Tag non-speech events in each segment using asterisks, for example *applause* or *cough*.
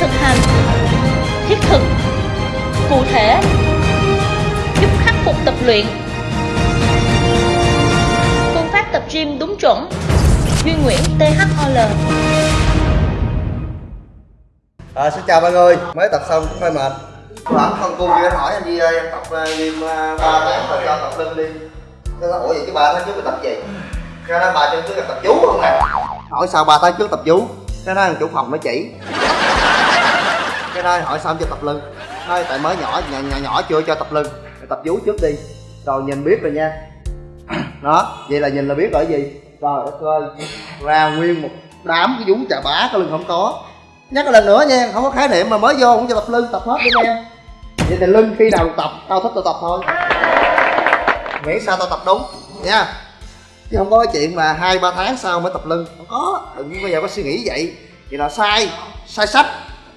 thực hành thiết thực cụ thể giúp khắc phục tập luyện. Phương pháp tập gym đúng chuẩn. Duy Nguyễn THOL À, xin chào mọi người, mới tập xong cũng hơi mệt. Bạn thân cu kia hỏi anh đi ơi, em tập à, gym à, ba tháng rồi cho tập lưng đi. Nó nói, ủa vậy chứ ba tháng trước mình tập gì? Cái nói ba tháng trước là tập chú không nè. Hỏi sao ba tháng trước tập chú. Cái nói chủ phòng nó chỉ. Cái này hỏi sao cho tập lưng thôi tại mới nhỏ, nhà nhỏ, nhỏ chưa cho tập lưng Mày tập vú trước đi. Rồi nhìn biết rồi nha. *clears throat* Đó, vậy là nhìn là biết rồi gì? Rồi, đất ơi, ra nguyên một đám cái vú chà bá cái lưng không có. Nhắc lần nữa nha không có khái niệm mà mới vô cũng cho tập lưng tập hết đi em vậy thì lưng khi nào tập tao thích tao tập thôi. Miễn sao tao tập đúng nha. Chứ không có cái chuyện mà hai ba tháng sau mới tập lưng không có đừng bây giờ có suy nghĩ vậy. Vậy là sai sai sách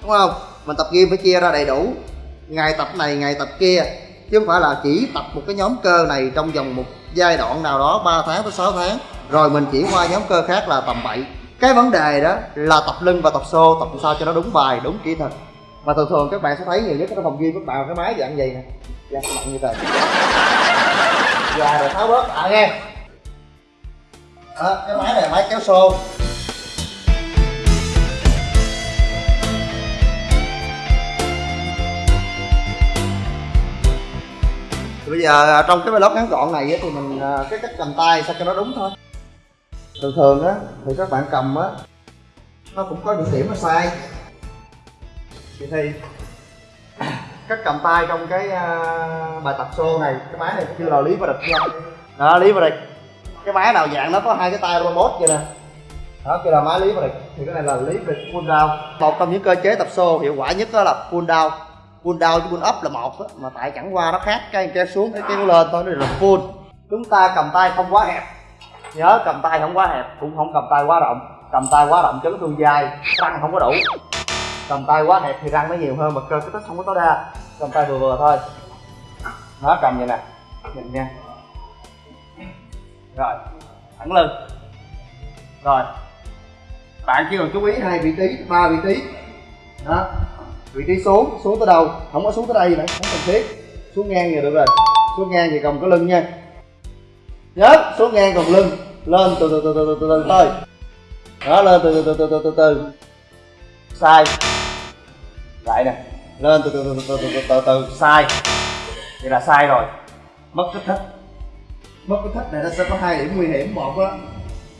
đúng không? Mình tập gym phải chia ra đầy đủ. Ngày tập này ngày tập kia. Chứ không phải là chỉ tập một cái nhóm cơ này trong vòng một giai đoạn nào đó 3 tháng tới 6 tháng. Rồi mình chuyển qua nhóm cơ khác là tầm bậy cái vấn đề đó là tập lưng và tập xô tập sao cho nó đúng bài đúng kỹ thuật. Mà thường thường các bạn sẽ thấy nhiều nhất trong phòng gym các bạn cái máy dạng gì nè. Dạng nặng như thế và dạ, rồi tháo bớt. À nghe. Đó, cái máy này là máy kéo xô. Bây giờ à, trong cái vlog ngắn gọn này thì mình à, cái cách cầm tay sao cho nó đúng thôi. Thường thường á thì các bạn cầm á nó cũng có những điểm nó sai. Vậy thì *coughs* cách cầm tay trong cái uh, bài tập xô này cái máy này kêu là lý và địch nha. Đó lý và địch. Cái máy nào dạng nó có hai cái tay robot vậy nè. Đó kêu là máy lý và địch. Thì cái này là lý và địch pull down. Một trong những cơ chế tập xô hiệu quả nhất đó là pull down pull down với pull up là một mà tại chẳng qua nó khác, cái kéo xuống, cái kéo lên thôi, nó là pull chúng ta cầm tay không quá hẹp. Nhớ, cầm tay không quá hẹp, cũng không cầm tay quá rộng. Cầm tay quá rộng chấn thương dai răng không có đủ. Cầm tay quá hẹp thì răng nó nhiều hơn, mà cơ cái tích không có tối đa. Cầm tay vừa vừa thôi. Nó cầm vậy nè. Nhìn nha. Rồi, thẳng lưng. Rồi. Bạn chỉ cần chú ý hai vị trí, ba vị trí. Đó vị trí xuống xuống tới đâu không có xuống tới đây nữa không cần thiết xuống ngang thì được rồi xuống ngang thì còng cái lưng nha nhớ xuống ngang còng lưng lên từ từ từ từ từ từ từ thôi đó lên từ từ từ từ từ từ sai lại nè lên từ từ từ từ từ từ từ sai vậy là sai rồi mất kích thích mất kích thích này nó sẽ có hai điểm nguy hiểm một đó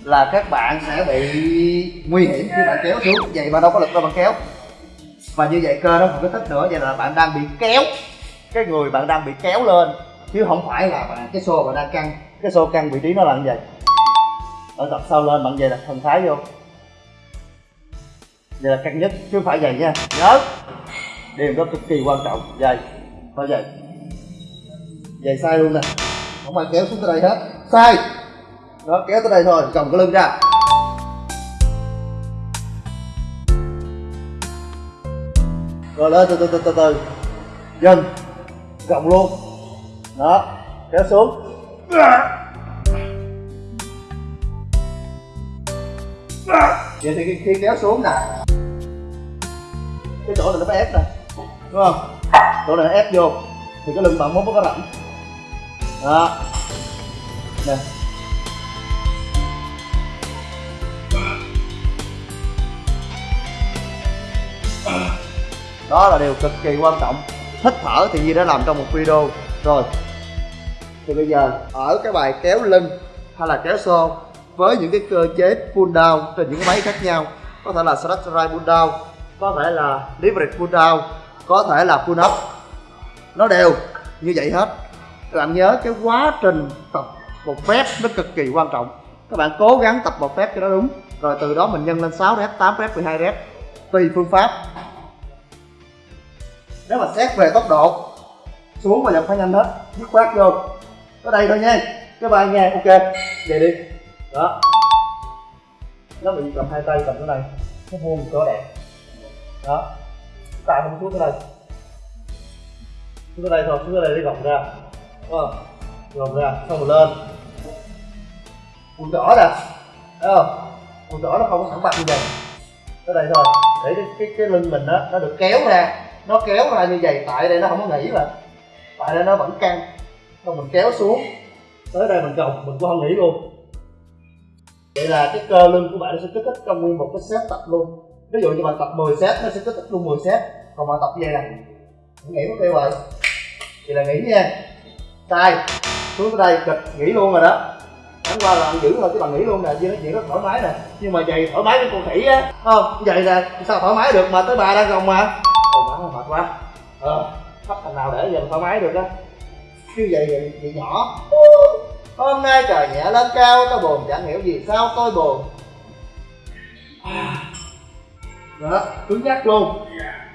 là các bạn sẽ bị nguy hiểm khi bạn kéo xuống vậy mà đâu có lực đâu bạn kéo và như vậy cơ nó không có thích nữa, vậy là bạn đang bị kéo. Cái người bạn đang bị kéo lên, chứ không phải là bạn, cái xô bạn đang căng. Cái xô căng vị trí nó là như vậy. Ở tập sau lên, bạn về đặt thần thái vô. Đây là căng nhất, chứ không phải vậy nha. Nhớ. Điều đó cực kỳ quan trọng. Vậy. Thôi vậy. Vậy sai luôn nè. Không ai kéo xuống tới đây hết. Sai. Đó, kéo tới đây thôi, cầm cái lưng ra. Rồi lên từ từ từ từ từ. Dần gồng luôn. Đó. Kéo xuống. Vậy thì khi, khi kéo xuống nè. Cái chỗ này nó phải ép nè. Đúng không? Chỗ này nó ép vô. Thì cái lưng bạn mới có rộng. Đó. Nè. Đó là điều cực kỳ quan trọng. Hít thở thì Di đã làm trong một video. Rồi, thì bây giờ ở cái bài kéo lưng hay là kéo xô với những cái cơ chế pull down trên những máy khác nhau. Có thể là stretch slide pull down, có thể là leverage pull down, có thể là pull up. Nó đều như vậy hết. Các bạn nhớ cái quá trình tập một phép nó cực kỳ quan trọng. Các bạn cố gắng tập một phép cho nó đúng. Rồi từ đó mình nhân lên 6 rep 8 rep 12 rep. Tùy phương pháp nếu mà xét về tốc độ xuống mà dòng phải nhanh hết dứt khoát vô. Tới đây thôi nha. Cái bài nghe ok. Về đi. Đó. Nó bị cầm hai tay cầm chỗ này. Nó vuông cỡ đẹp. Đó. Tay không xuống tới đây xuống tới đây thôi xuống tới đây để gồng ra. Đúng không? Ra xong rồi lên. Quần rõ nè. Thấy không? Quần trỏ nó không có thẳng bằng như vậy tới đây thôi. Để cái cái, cái lưng mình đó nó được kéo ra nó kéo ra như vậy, tại đây nó không có nghỉ mà. Tại đây nó vẫn căng. Xong mình kéo xuống. Tới đây mình gồng mình cũng không nghỉ luôn. Vậy là cái cơ lưng của bạn nó sẽ kích thích trong nguyên một cái set tập luôn. Ví dụ như bạn tập 10 set, nó sẽ kích thích luôn 10 set. Còn bạn tập như vậy nghỉ mất tiêu rồi. Thì là nghỉ nha. Tay, xuống tới đây kịch nghỉ luôn rồi đó. Chẳng qua là bạn giữ thôi, chứ bạn nghỉ luôn nè. Chứ nói chuyện rất thoải mái nè. Nhưng mà giày thoải mái với con khỉ á. Không vậy nè sao thoải mái được mà tới bà đang gồng mà quá ờ bắt thằng nào để giờ thoải mái được đó chứ vậy vậy, vậy nhỏ. Hôm nay trời nhẹ lên cao tôi buồn chẳng hiểu gì sao tôi buồn. Đó cứng nhắc luôn.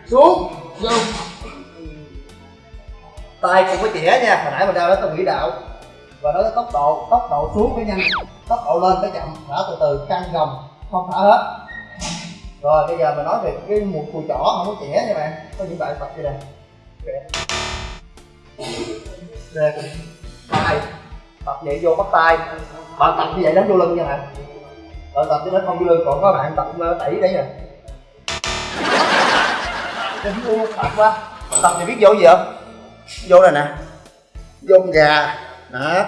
Xuống. Xuống. Tay cũng phải chĩa nha hồi nãy mình đeo đó tôi nghĩ đạo. Và nó tốc độ tốc độ xuống phải nhanh. Tốc độ lên phải chậm thả từ từ căng gồng không thả hết rồi bây giờ mình nói về cái một cùi chỏ không có chĩa nha bạn. Có những bạn tập như này đây tay. Tập vậy vô bắt tay. Bạn tập như vậy đánh vô lưng nha bạn. Bạn tập cho nó không vô lưng còn có bạn tập ờ, đẩy đấy nè. Đừng mua tập quá. Tập thì biết vô gì không? Vô này nè. Vô con gà. Đó.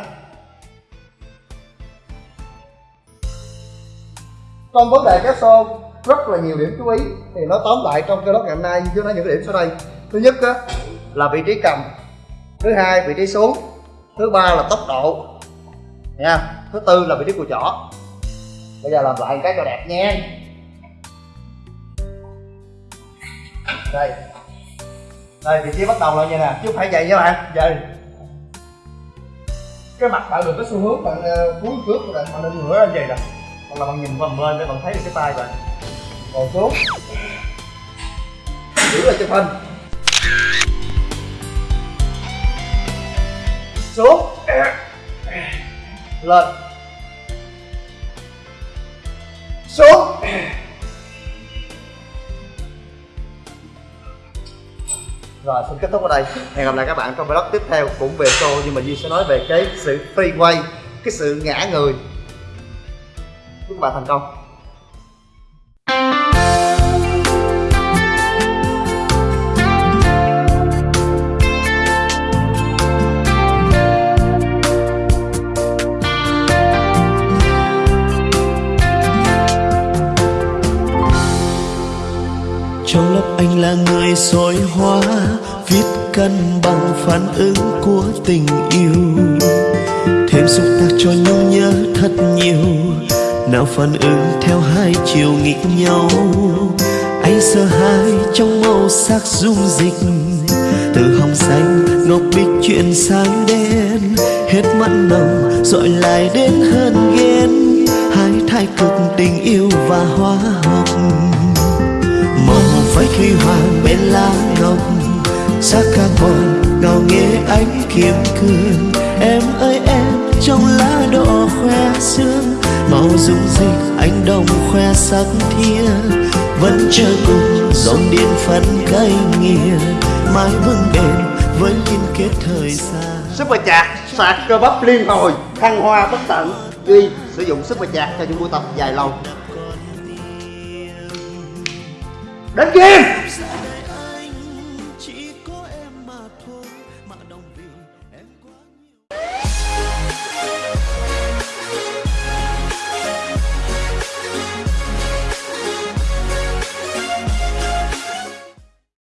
Trong vấn đề kéo xô rất là nhiều điểm chú ý. Thì nó tóm lại trong cái lớp ngày hôm nay chúng nó những cái điểm sau đây. Thứ nhất á, là vị trí cầm. Thứ hai vị trí xuống. Thứ ba là tốc độ. Nha thứ tư là vị trí của chỏ bây giờ làm lại một cái cho đẹp nha. Đây. Đây vị trí bắt đầu là như nè. Chứ không phải vậy nha bạn. Vậy. Cái mặt bạn được cái xu hướng bạn ờ, uh, cúi trước của bạn bạn nên ngửa ra vậy nè hoặc là bạn nhìn vòng lên để bạn thấy được cái tay bạn còn xuống giữ lại chụp hình xuống lên. Xuống rồi, xin kết thúc ở đây. Hẹn gặp lại các bạn trong vlog tiếp theo cũng về show, nhưng mà duy sẽ nói về cái sự free way cái sự ngã người. Chúc các bạn thành công. Người soi hóa, viết cân bằng phản ứng của tình yêu. Thêm xúc tác cho nhau nhớ thật nhiều, nào phản ứng theo hai chiều nghịch nhau. Anh sợ hãi trong màu sắc dung dịch, từ hồng xanh ngọc bích chuyển sang đen. Hết mặn nồng dội lại đến hơn ghen, hai thái cực tình yêu và hóa học. Mong phải khi hoàng bên lá ngọc, xa ca còn ngào nghe ánh kiếm cương. Em ơi, em, trong lá đỏ khoe sương, màu dung dịch anh đồng khoe sắc thiên vẫn chờ cùng dòng điện phấn cây nghìa mãi vững bền với liên kết thời gian. Super chạc sạc cơ bắp liên hồi, thăng hoa bất tận duy sử dụng super chạc cho những buổi tập dài lâu. Đến game